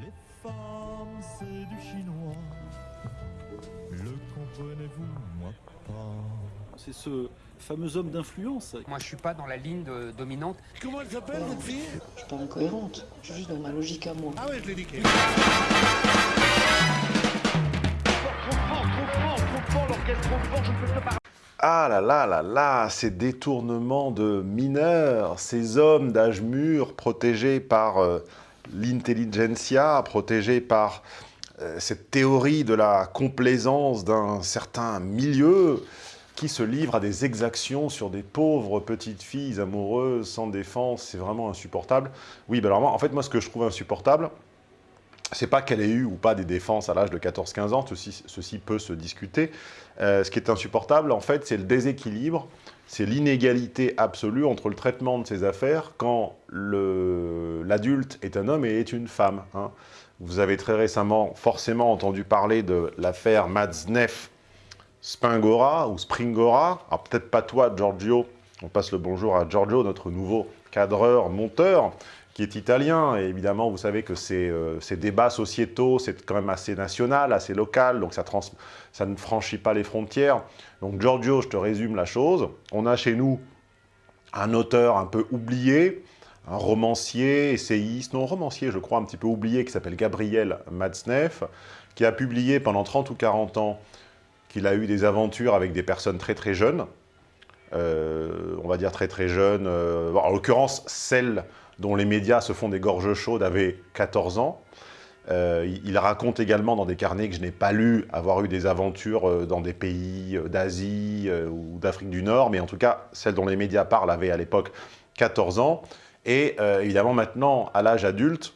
Les femmes, c'est du chinois. Le comprenez-vous, moi pas? C'est ce fameux homme d'influence. Moi, je suis pas dans la ligne de- dominante. Comment elle s'appelle, cette fille? Je suis pas incohérente, je suis juste dans ma logique à moi. Ah ouais, je l'ai niqué. Ah là là là là, ces détournements de mineurs, ces hommes d'âge mûr protégés par euh, l'intelligentsia, protégés par euh, cette théorie de la complaisance d'un certain milieu qui se livre à des exactions sur des pauvres petites filles amoureuses sans défense, c'est vraiment insupportable. Oui, ben alors moi, en fait, moi, ce que je trouve insupportable, c'est pas qu'elle ait eu ou pas des défenses à l'âge de 14-15 ans, ceci, peut se discuter. Euh, ce qui est insupportable, en fait, c'est le déséquilibre, c'est l'inégalité absolue entre le traitement de ces affaires quand l'adulte est un homme et est une femme. hein. Vous avez très récemment forcément entendu parler de l'affaire Matzneff Spingora ou Springora. Alors peut-être pas toi, Giorgio. On passe le bonjour à Giorgio, notre nouveau cadreur, monteur, qui est italien. Et évidemment, vous savez que ces, euh, ces débats sociétaux, c'est quand même assez national, assez local, donc ça, trans- ça ne franchit pas les frontières. Donc Giorgio, je te résume la chose. On a chez nous un auteur un peu oublié, un romancier, essayiste, non, romancier, je crois, un petit peu oublié, qui s'appelle Gabriel Matzneff, qui a publié pendant 30 ou 40 ans qu'il a eu des aventures avec des personnes très très jeunes, Euh, on va dire très très jeunes, euh, en l'occurrence celles dont les médias se font des gorges chaudes avaient 14 ans. Euh, il, raconte également dans des carnets que je n'ai pas lu avoir eu des aventures euh, dans des pays euh, d'Asie ou d'Afrique du Nord, mais en tout cas, celles dont les médias parlent avaient à l'époque 14 ans. Et évidemment, maintenant, à l'âge adulte,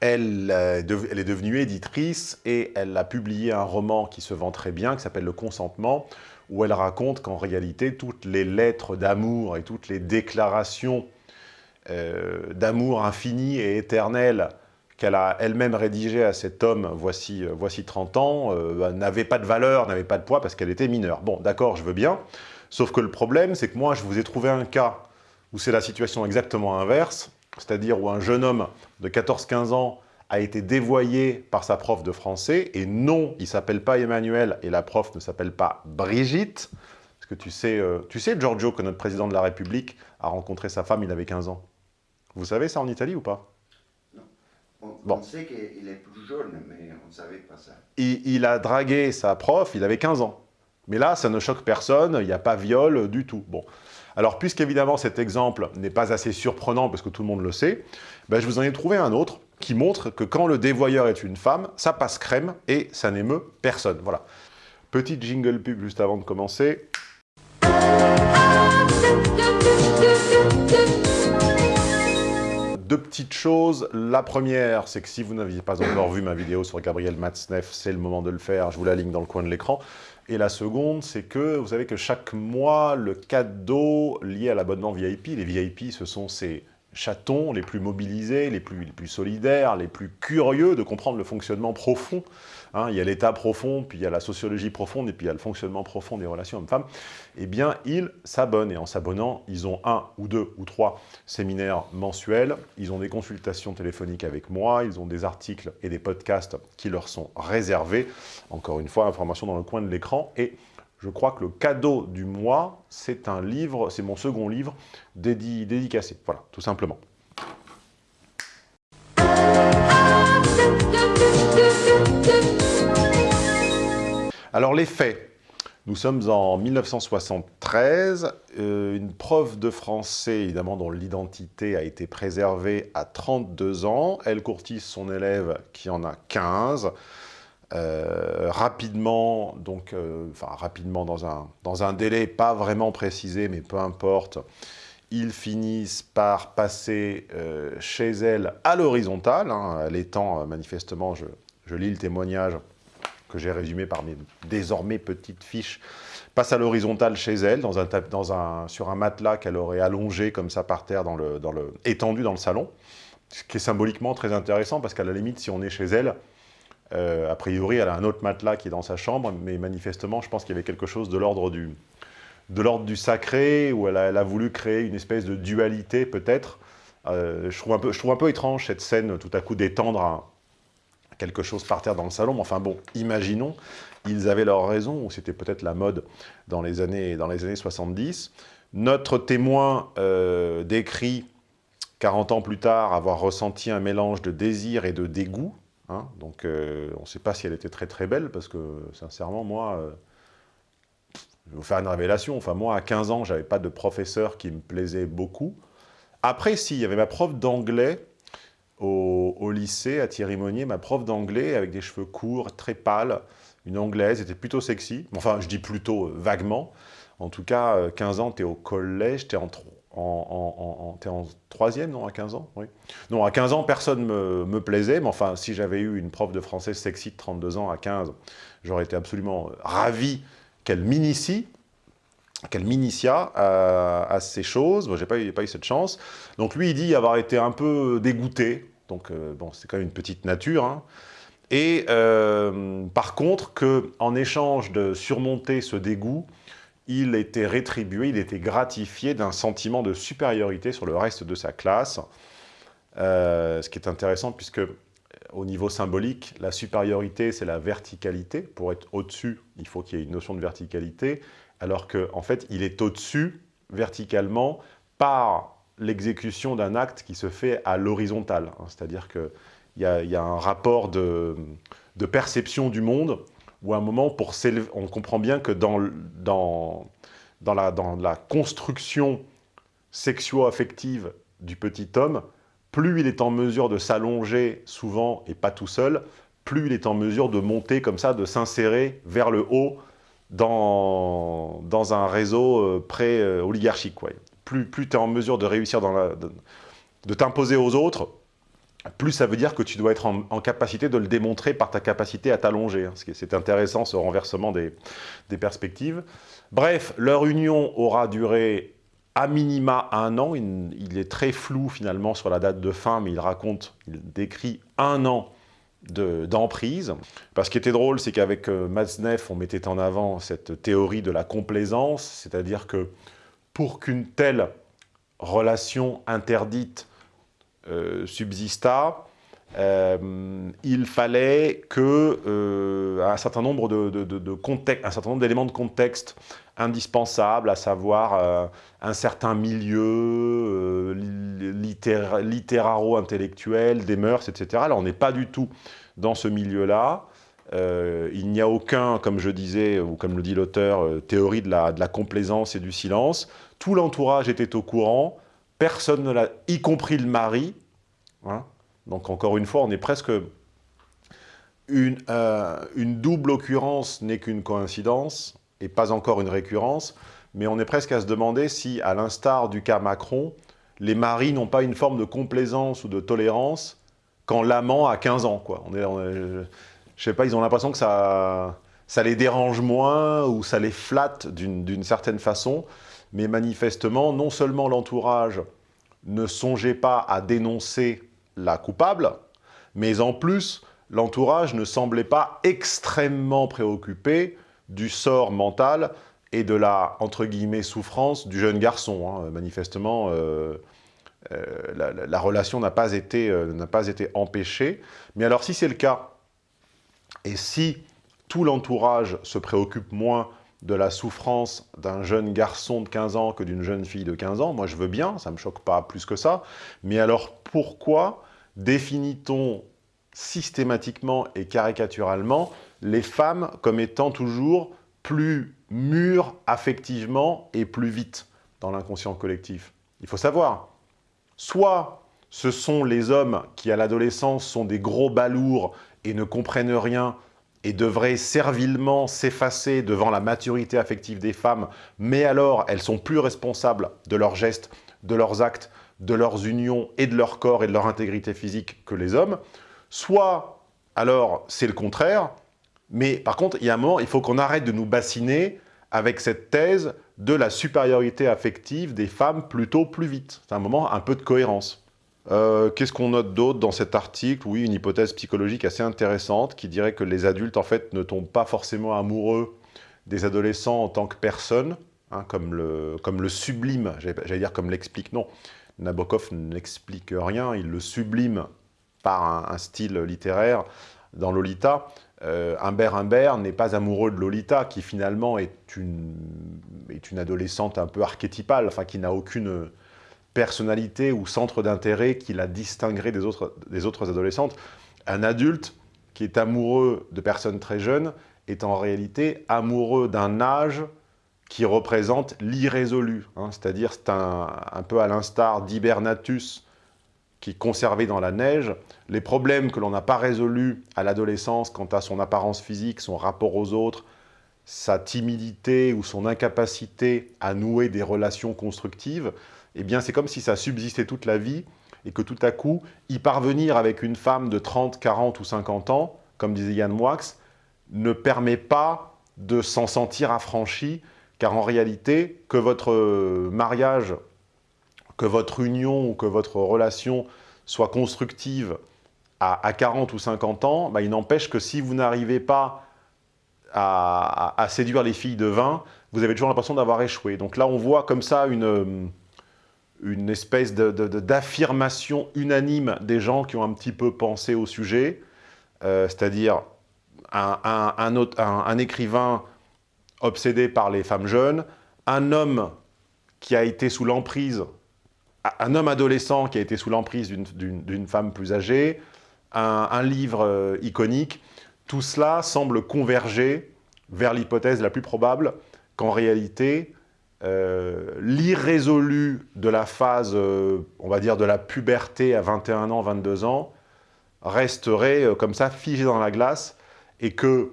elle, elle est devenue éditrice et elle a publié un roman qui se vend très bien, qui s'appelle Le Consentement, où elle raconte qu'en réalité, toutes les lettres d'amour et toutes les déclarations euh, d'amour infini et éternel qu'elle a elle-même rédigées à cet homme voici, euh, voici 30 ans euh, bah, n'avaient pas de valeur, n'avaient pas de poids parce qu'elle était mineure. Bon, d'accord, je veux bien. Sauf que le problème, c'est que moi, je vous ai trouvé un cas où c'est la situation exactement inverse, c'est-à-dire où un jeune homme de 14-15 ans a été dévoyé par sa prof de français, et non, il s'appelle pas Emmanuel, et la prof ne s'appelle pas Brigitte, parce que tu sais, tu sais, Giorgio, que notre président de la République a rencontré sa femme, il avait 15 ans. Vous savez ça en Italie ou pas? On, Bon. on sait qu'il est plus jeune, mais on ne savait pas ça. il, il a dragué sa prof, il avait 15 ans. Mais là, ça ne choque personne, il n'y a pas viol du tout. Bon. Alors, puisqu'évidemment cet exemple n'est pas assez surprenant, parce que tout le monde le sait, ben, je vous en ai trouvé un autre qui montre que quand le dévoyeur est une femme, ça passe crème et ça n'émeut personne. Voilà. Petite jingle pub juste avant de commencer. Deux petites choses. La première, c'est que si vous n'aviez pas encore vu ma vidéo sur Gabriel Matzneff, c'est le moment de le faire. Je vous la ligne dans le coin de l'écran. Et la seconde, c'est que vous savez que chaque mois, le cadeau lié à l'abonnement VIP, les VIP, ce sont ces chatons les plus mobilisés, les plus, solidaires, les plus curieux de comprendre le fonctionnement profond. Hein, il y a l'état profond, puis il y a la sociologie profonde, et puis il y a le fonctionnement profond des relations hommes-femmes. Eh bien, ils s'abonnent. Et en s'abonnant, ils ont un ou deux ou trois séminaires mensuels. Ils ont des consultations téléphoniques avec moi. Ils ont des articles et des podcasts qui leur sont réservés. Encore une fois, information dans le coin de l'écran. Et je crois que le cadeau du mois, c'est un livre, c'est mon second livre dédi- dédicacé. Voilà, tout simplement. Alors les faits. Nous sommes en 1973. Euh, une prof de français, évidemment, dont l'identité a été préservée à 32 ans. Elle courtise son élève qui en a 15. Euh, rapidement, donc, euh, enfin rapidement dans un, dans un délai pas vraiment précisé, mais peu importe, ils finissent par passer euh, chez elle à l'horizontale, hein, elle étant euh, manifestement, je, je lis le témoignage que j'ai résumé par mes désormais petites fiches, passe à l'horizontale chez elle, dans un, dans un, sur un matelas qu'elle aurait allongé comme ça par terre, dans le, dans le, étendu dans le salon, ce qui est symboliquement très intéressant, parce qu'à la limite, si on est chez elle, euh, a priori, elle a un autre matelas qui est dans sa chambre, mais manifestement, je pense qu'il y avait quelque chose de l'ordre du, sacré, où elle a, voulu créer une espèce de dualité, peut-être, Euh, je, trouve un peu, étrange cette scène, tout à coup, d'étendre quelque chose par terre dans le salon. Mais enfin bon, imaginons, ils avaient leur raison, ou c'était peut-être la mode dans les années, dans les années 70. Notre témoin euh, décrit, 40 ans plus tard, avoir ressenti un mélange de désir et de dégoût. Hein. donc euh, on ne sait pas si elle était très très belle, parce que sincèrement, moi... euh, je vais vous faire une révélation. Enfin, moi, à 15 ans, j'avais pas de professeur qui me plaisait beaucoup. Après, si, il y avait ma prof d'anglais au, lycée, à Thierry Monnier, ma prof d'anglais avec des cheveux courts, très pâle, une anglaise, était plutôt sexy. Enfin, je dis plutôt euh, vaguement. En tout cas, euh, 15 ans, tu es au collège, tu es en, en, troisième, non, à 15 ans Oui. Non, à 15 ans, personne me, me plaisait, mais enfin, si j'avais eu une prof de français sexy de 32 ans à 15, j'aurais été absolument ravi qu'elle m'initie, qu'elle m'initia à, ces choses. Moi, j'ai pas, eu- pas eu cette chance. Donc lui, il dit avoir été un peu dégoûté. Donc euh, bon, c'est quand même une petite nature. hein. Et euh, par contre, que en échange de surmonter ce dégoût, il était rétribué, il était gratifié d'un sentiment de supériorité sur le reste de sa classe. Euh, ce qui est intéressant puisque au niveau symbolique, la supériorité, c'est la verticalité. Pour être au-dessus, il faut qu'il y ait une notion de verticalité, alors qu'en en fait, il est au-dessus, verticalement, par l'exécution d'un acte qui se fait à l'horizontale. C'est-à-dire qu'il y, y a un rapport de perception du monde, où un moment, pour on comprend bien que dans, dans, dans, la, dans la construction sexuo-affective du petit homme, plus il est en mesure de s'allonger souvent et pas tout seul, plus il est en mesure de monter comme ça, de s'insérer vers le haut dans, dans un réseau euh, pré-oligarchique. ouais. Plus, plus tu es en mesure de réussir dans la, de t'imposer aux autres, plus ça veut dire que tu dois être en, capacité de le démontrer par ta capacité à t'allonger. hein. C'est intéressant, ce renversement des, perspectives. Bref, leur union aura duré à minima un an. Il, est très flou finalement sur la date de fin, mais il raconte, il décrit un an de- d'emprise. Parce ce était drôle, c'est qu'avec euh, on mettait en avant cette théorie de la complaisance, c'est-à-dire que pour qu'une telle relation interdite subsista, euh, il fallait que euh, un certain nombre de, un certain nombre d'éléments de contexte indispensables, à savoir euh, un certain milieu euh, li- littéra- littéraro-intellectuel, des mœurs, etc. Là, on n'est pas du tout dans ce milieu-là. Euh, il n'y a aucun, comme je disais, ou comme le dit l'auteur, euh, théorie de la complaisance et du silence. Tout l'entourage était au courant, personne ne l'a, y compris le mari. Donc encore une fois, on est presque... Une, euh, une double occurrence n'est qu'une coïncidence, et pas encore une récurrence, mais on est presque à se demander si, à l'instar du cas Macron, les maris n'ont pas une forme de complaisance ou de tolérance quand l'amant a 15 ans. Quoi. On je, sais pas, ils ont l'impression que ça, les dérange moins ou ça les flatte d'une certaine façon, mais manifestement, non seulement l'entourage ne songeait pas à dénoncer la coupable, mais en plus, l'entourage ne semblait pas extrêmement préoccupé du sort mental et de la, souffrance du jeune garçon. hein. Manifestement, euh, euh, la, la- la relation n'a pas, euh, n'a pas été empêchée. Mais alors, si c'est le cas, et si tout l'entourage se préoccupe moins de la souffrance d'un jeune garçon de 15 ans que d'une jeune fille de 15 ans, moi je veux bien, ça ne me choque pas plus que ça, mais alors pourquoi définit-on systématiquement et caricaturalement les femmes comme étant toujours plus mûres affectivement et plus vite dans l'inconscient collectif? Il faut savoir, soit ce sont les hommes qui à l'adolescence sont des gros balourds et ne comprennent rien et devraient servilement s'effacer devant la maturité affective des femmes, mais alors elles sont plus responsables de leurs gestes, de leurs actes, de leurs unions et de leur corps et de leur intégrité physique que les hommes, soit alors c'est le contraire, mais par contre, il y a un moment, il faut qu'on arrête de nous bassiner avec cette thèse de la supériorité affective des femmes plutôt plus vite. C'est un moment, un peu de cohérence. Euh, Qu'est-ce qu'on note d'autre dans cet article? Oui, une hypothèse psychologique assez intéressante qui dirait que les adultes, en fait, ne tombent pas forcément amoureux des adolescents en tant que personnes, hein, comme, le, comme le sublime, j'allais dire comme l'explique, non, Nabokov n'explique rien, il le sublime par un, un style littéraire dans Lolita. Euh, Humbert Humbert n'est pas amoureux de Lolita, qui finalement est une, est une adolescente un peu archétypale, enfin qui n'a aucune personnalité ou centre d'intérêt qui la distinguerait des autres, des autres adolescentes. Un adulte qui est amoureux de personnes très jeunes est en réalité amoureux d'un âge qui représente l'irrésolu. Hein. C'est-à-dire, c'est un, un, peu à l'instar d'Hibernatus, qui est conservé dans la neige, les problèmes que l'on n'a pas résolus à l'adolescence quant à son apparence physique, son rapport aux autres, sa timidité ou son incapacité à nouer des relations constructives, eh bien c'est comme si ça subsistait toute la vie et que tout à coup, y parvenir avec une femme de 30, 40 ou 50 ans, comme disait Yann Moix, ne permet pas de s'en sentir affranchi, car en réalité, que votre mariage que votre union ou que votre relation soit constructive à, à 40 ou 50 ans, bah, il n'empêche que si vous n'arrivez pas à, à, à, séduire les filles de 20, vous avez toujours l'impression d'avoir échoué. Donc là, on voit comme ça une, une espèce d'affirmation de, unanime des gens qui ont un petit peu pensé au sujet, euh, c'est-à-dire un, écrivain obsédé par les femmes jeunes, un homme qui a été sous l'emprise un homme adolescent qui a été sous l'emprise d'une femme plus âgée, un, un livre euh, iconique, tout cela semble converger vers l'hypothèse la plus probable qu'en réalité, euh, l'irrésolu de la phase, euh, on va dire, de la puberté à 21 ans, 22 ans, resterait euh, comme ça figé dans la glace et que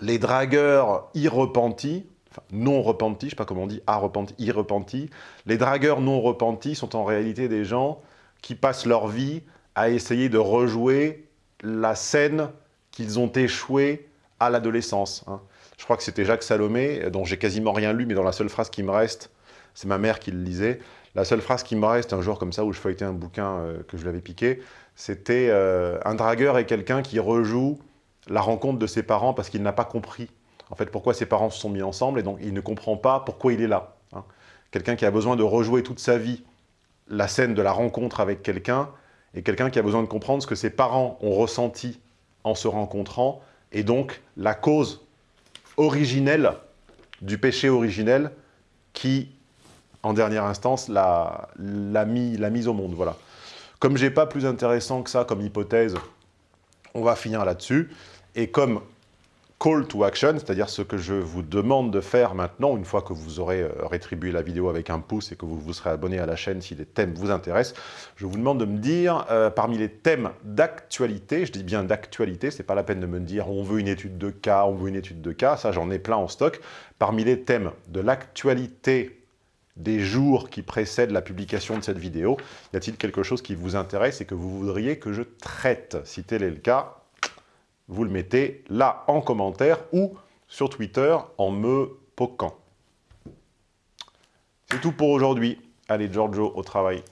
les dragueurs irrepentis, enfin, non repentis, je ne sais pas comment on dit, à repenti, irrepentis, les dragueurs non repentis sont en réalité des gens qui passent leur vie à essayer de rejouer la scène qu'ils ont échoué à l'adolescence. Hein. Je crois que c'était Jacques Salomé, dont j'ai quasiment rien lu, mais dans la seule phrase qui me reste, c'est ma mère qui le lisait, la seule phrase qui me reste un jour comme ça, où je feuilletais un bouquin euh, que je lui avais piqué, c'était euh, un dragueur est quelqu'un qui rejoue la rencontre de ses parents parce qu'il n'a pas compris en fait, pourquoi ses parents se sont mis ensemble, et donc il ne comprend pas pourquoi il est là. Hein. Quelqu'un qui a besoin de rejouer toute sa vie la scène de la rencontre avec quelqu'un, et quelqu'un qui a besoin de comprendre ce que ses parents ont ressenti en se rencontrant, et donc la cause originelle du péché originel qui, en dernière instance, l'a mis, mise au monde. Voilà. Comme j'ai pas plus intéressant que ça comme hypothèse, on va finir là-dessus. Et comme call to action, c'est-à-dire ce que je vous demande de faire maintenant, une fois que vous aurez euh, rétribué la vidéo avec un pouce et que vous vous serez abonné à la chaîne si les thèmes vous intéressent, je vous demande de me dire, euh, parmi les thèmes d'actualité, je dis bien d'actualité, c'est pas la peine de me dire on veut une étude de cas, on veut une étude de cas, ça j'en ai plein en stock, parmi les thèmes de l'actualité des jours qui précèdent la publication de cette vidéo, y a-t-il quelque chose qui vous intéresse et que vous voudriez que je traite? Si tel est le cas, vous le mettez là en commentaire ou sur Twitter en me poquant. C'est tout pour aujourd'hui. Allez, Giorgio, au travail.